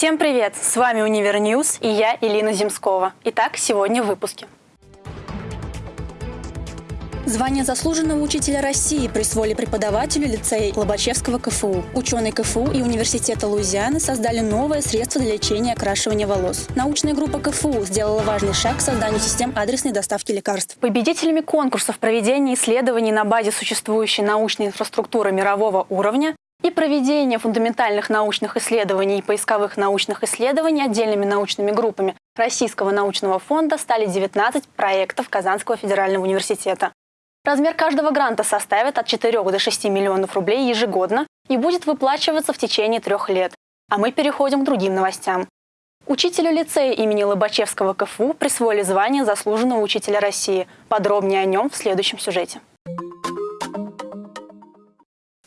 Всем привет! С вами Универньюз и я, Илина Земскова. Итак, сегодня в выпуске. Звание заслуженного учителя России присвоили преподавателю лицея Лобачевского КФУ. Ученые КФУ и Университета Луизианы создали новое средство для лечения окрашивания волос. Научная группа КФУ сделала важный шаг к созданию систем адресной доставки лекарств. Победителями конкурсов проведения исследований на базе существующей научной инфраструктуры мирового уровня и проведение фундаментальных научных исследований и поисковых научных исследований отдельными научными группами Российского научного фонда стали 19 проектов Казанского федерального университета. Размер каждого гранта составит от 4 до 6 миллионов рублей ежегодно и будет выплачиваться в течение трех лет. А мы переходим к другим новостям. Учителю лицея имени Лобачевского КФУ присвоили звание заслуженного учителя России. Подробнее о нем в следующем сюжете.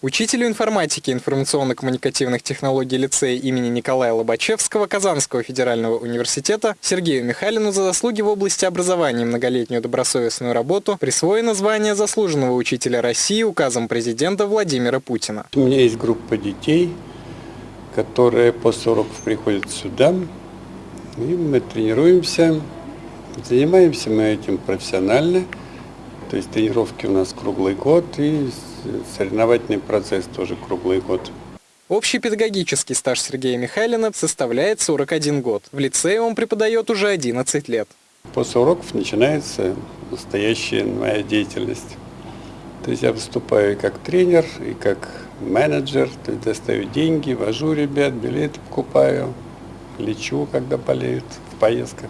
Учителю информатики информационно-коммуникативных технологий лицея имени Николая Лобачевского Казанского федерального университета Сергею Михайлину за заслуги в области образования и многолетнюю добросовестную работу присвоено звание заслуженного учителя России указом президента Владимира Путина. У меня есть группа детей, которые после уроков приходят сюда, и мы тренируемся, занимаемся мы этим профессионально, то есть тренировки у нас круглый год, и соревновательный процесс тоже круглый год. Общий педагогический стаж Сергея Михайлина составляет 41 год. В лицее он преподает уже 11 лет. После уроков начинается настоящая моя деятельность. То есть я выступаю и как тренер, и как менеджер, то есть достаю деньги, вожу ребят, билеты покупаю, лечу, когда болеют в поездках.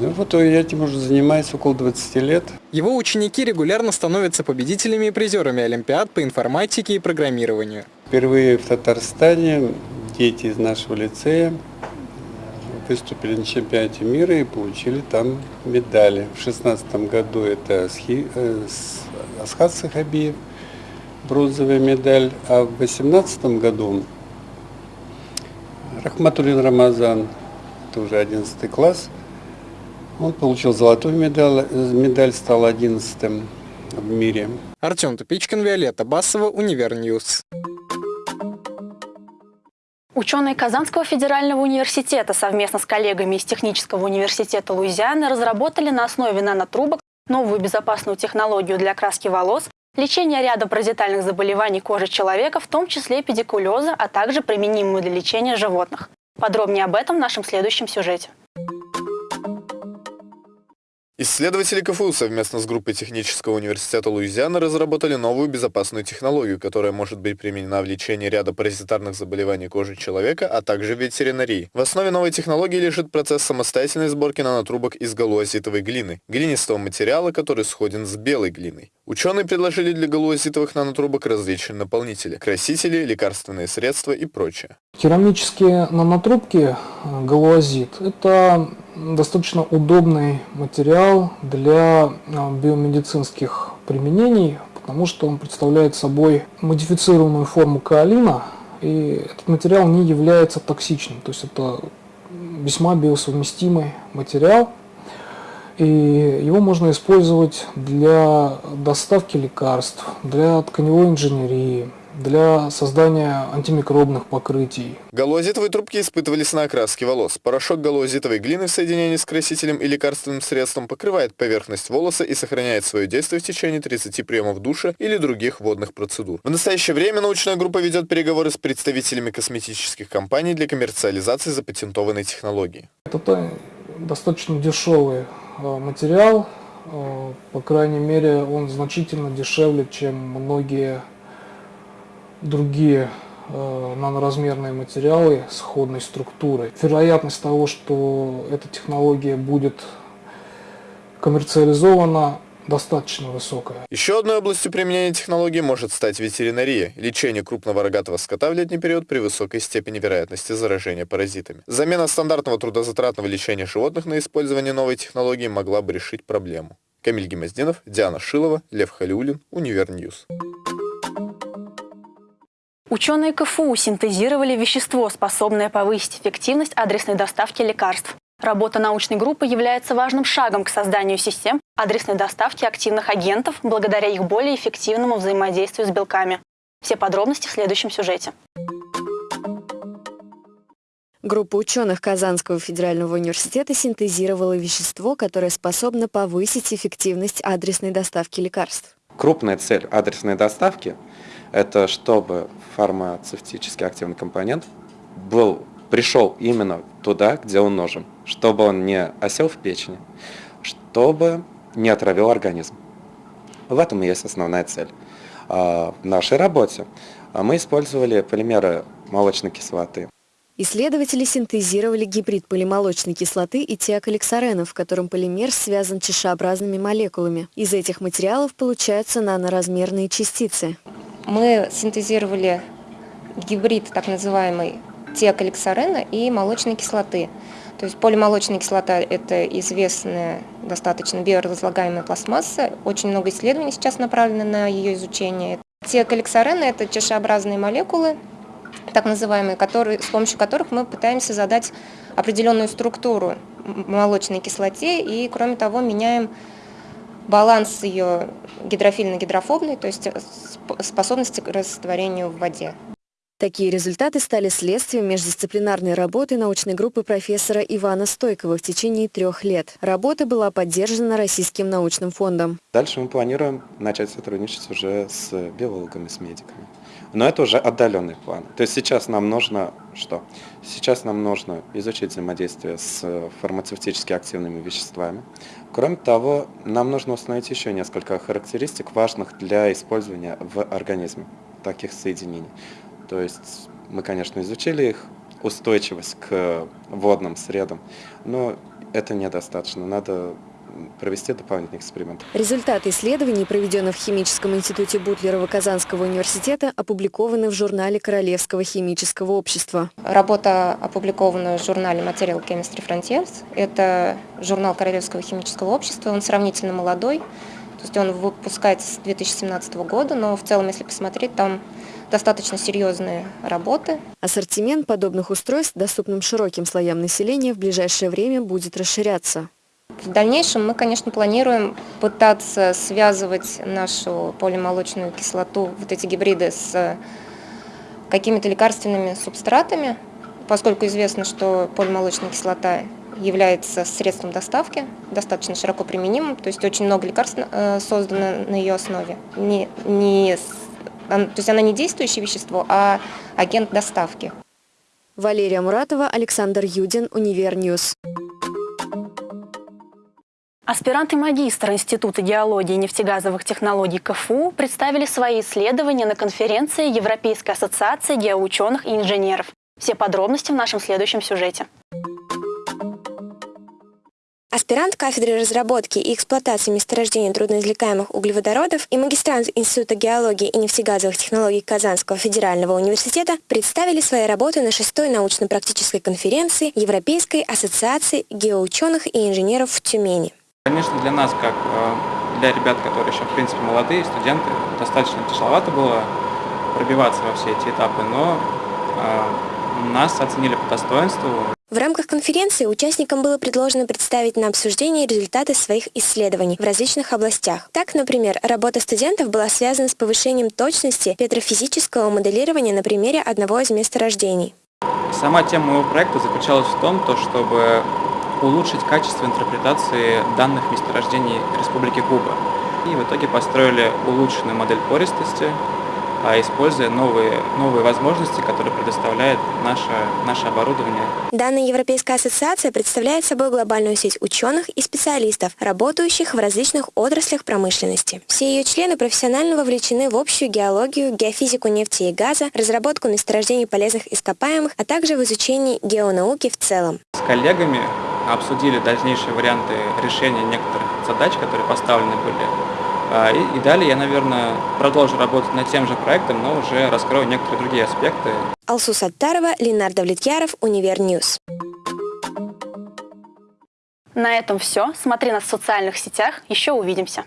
Ну вот я этим уже занимаюсь около 20 лет. Его ученики регулярно становятся победителями и призерами Олимпиад по информатике и программированию. Впервые в Татарстане дети из нашего лицея выступили на чемпионате мира и получили там медали. В 2016 году это э, Асхат Сахабиев, бронзовая медаль, а в 2018 году Рахматулин Рамазан, это уже 11 класс, он получил золотую медаль, медаль стал 11 в мире. Артем Тупичкин, Виолетта Басова, Универньюз. Ученые Казанского федерального университета совместно с коллегами из Технического университета Луизианы разработали на основе нанотрубок новую безопасную технологию для окраски волос, лечения ряда паразитальных заболеваний кожи человека, в том числе педикулеза, а также применимую для лечения животных. Подробнее об этом в нашем следующем сюжете. Исследователи КФУ совместно с группой Технического университета Луизианы разработали новую безопасную технологию, которая может быть применена в лечении ряда паразитарных заболеваний кожи человека, а также в ветеринарии. В основе новой технологии лежит процесс самостоятельной сборки нанотрубок из галуазитовой глины, глинистого материала, который сходен с белой глиной. Ученые предложили для галуазитовых нанотрубок различные наполнители, красители, лекарственные средства и прочее. Керамические нанотрубки э, галуазит – это достаточно удобный материал для а, биомедицинских применений, потому что он представляет собой модифицированную форму каолина, и этот материал не является токсичным, то есть это весьма биосовместимый материал, и его можно использовать для доставки лекарств, для тканевой инженерии, для создания антимикробных покрытий. Галоазитовые трубки испытывались на окраске волос. Порошок галоазитовой глины в соединении с красителем и лекарственным средством покрывает поверхность волоса и сохраняет свое действие в течение 30 приемов душа или других водных процедур. В настоящее время научная группа ведет переговоры с представителями косметических компаний для коммерциализации запатентованной технологии. Это достаточно дешевый э, материал, э, по крайней мере он значительно дешевле, чем многие другие э, наноразмерные материалы сходной структуры. Вероятность того, что эта технология будет коммерциализована, достаточно высокая. Еще одной областью применения технологии может стать ветеринария – лечение крупного рогатого скота в летний период при высокой степени вероятности заражения паразитами. Замена стандартного трудозатратного лечения животных на использование новой технологии могла бы решить проблему. Камиль Гемоздинов, Диана Шилова, Лев Халиулин, Универньюз. Ученые КФУ синтезировали вещество, способное повысить эффективность адресной доставки лекарств. Работа научной группы является важным шагом к созданию систем адресной доставки активных агентов благодаря их более эффективному взаимодействию с белками. Все подробности в следующем сюжете. Группа ученых Казанского федерального университета синтезировала вещество, которое способно повысить эффективность адресной доставки лекарств. Крупная цель адресной доставки – это чтобы фармацевтический активный компонент был, пришел именно туда, где он нужен, чтобы он не осел в печени, чтобы не отравил организм. В этом и есть основная цель. А, в нашей работе мы использовали полимеры молочной кислоты. Исследователи синтезировали гибрид полимолочной кислоты и тиаколексарена, в котором полимер связан чашеобразными молекулами. Из этих материалов получаются наноразмерные частицы. Мы синтезировали гибрид так называемый тиаколексарена и молочной кислоты. То есть полимолочная кислота – это известная достаточно биоразлагаемая пластмасса. Очень много исследований сейчас направлено на ее изучение. Тиаколексарена – это чашеобразные молекулы, так называемые, которые, с помощью которых мы пытаемся задать определенную структуру молочной кислоте и, кроме того, меняем баланс ее гидрофильно-гидрофобный, то есть способности к растворению в воде. Такие результаты стали следствием междисциплинарной работы научной группы профессора Ивана Стойкова в течение трех лет. Работа была поддержана Российским научным фондом. Дальше мы планируем начать сотрудничать уже с биологами, с медиками. Но это уже отдаленный план. То есть сейчас нам нужно что? Сейчас нам нужно изучить взаимодействие с фармацевтически активными веществами. Кроме того, нам нужно установить еще несколько характеристик, важных для использования в организме таких соединений. То есть мы, конечно, изучили их устойчивость к водным средам, но это недостаточно. Надо провести дополнительный эксперимент. Результаты исследований, проведенных в Химическом институте Бутлерова Казанского университета, опубликованы в журнале Королевского химического общества. Работа опубликована в журнале Material Chemistry Frontiers. Это журнал Королевского химического общества. Он сравнительно молодой. То есть он выпускается с 2017 года, но в целом, если посмотреть, там достаточно серьезные работы. Ассортимент подобных устройств, доступным широким слоям населения, в ближайшее время будет расширяться. В дальнейшем мы, конечно, планируем пытаться связывать нашу полимолочную кислоту, вот эти гибриды, с какими-то лекарственными субстратами, поскольку известно, что полимолочная кислота является средством доставки, достаточно широко применимым, то есть очень много лекарств э, создано на ее основе. Не, не, то есть она не действующее вещество, а агент доставки. Валерия Муратова, Александр Юдин, Универньюз. Аспирант и магистр Института геологии и нефтегазовых технологий КФУ представили свои исследования на конференции Европейской ассоциации геоученых и инженеров. Все подробности в нашем следующем сюжете. Аспирант кафедры разработки и эксплуатации месторождений трудноизвлекаемых углеводородов и магистрант Института геологии и нефтегазовых технологий Казанского федерального университета представили свои работы на шестой научно-практической конференции Европейской ассоциации геоученых и инженеров в Тюмени. Конечно, для нас, как э, для ребят, которые еще, в принципе, молодые студенты, достаточно тяжеловато было пробиваться во все эти этапы, но э, нас оценили по достоинству. В рамках конференции участникам было предложено представить на обсуждение результаты своих исследований в различных областях. Так, например, работа студентов была связана с повышением точности петрофизического моделирования на примере одного из месторождений. Сама тема моего проекта заключалась в том, то, чтобы улучшить качество интерпретации данных месторождений Республики Куба. И в итоге построили улучшенную модель пористости, а используя новые, новые возможности, которые предоставляет наше, наше оборудование. Данная Европейская ассоциация представляет собой глобальную сеть ученых и специалистов, работающих в различных отраслях промышленности. Все ее члены профессионально вовлечены в общую геологию, геофизику нефти и газа, разработку месторождений полезных ископаемых, а также в изучении геонауки в целом. С коллегами обсудили дальнейшие варианты решения некоторых задач, которые поставлены были а, и, и далее я, наверное, продолжу работать над тем же проектом, но уже раскрою некоторые другие аспекты. Алсу Саттарова, Ленар Давлетьяров, Univer News. На этом все. Смотри нас в социальных сетях. Еще увидимся.